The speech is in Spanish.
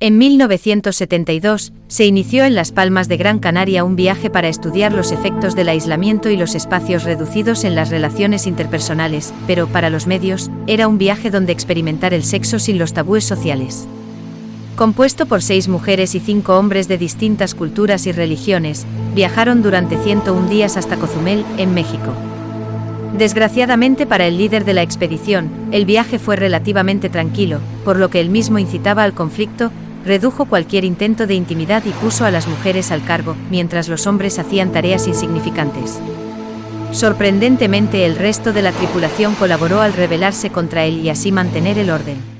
En 1972, se inició en Las Palmas de Gran Canaria un viaje para estudiar los efectos del aislamiento y los espacios reducidos en las relaciones interpersonales, pero para los medios, era un viaje donde experimentar el sexo sin los tabúes sociales. Compuesto por seis mujeres y cinco hombres de distintas culturas y religiones, viajaron durante 101 días hasta Cozumel, en México. Desgraciadamente para el líder de la expedición, el viaje fue relativamente tranquilo, por lo que él mismo incitaba al conflicto, redujo cualquier intento de intimidad y puso a las mujeres al cargo, mientras los hombres hacían tareas insignificantes. Sorprendentemente el resto de la tripulación colaboró al rebelarse contra él y así mantener el orden.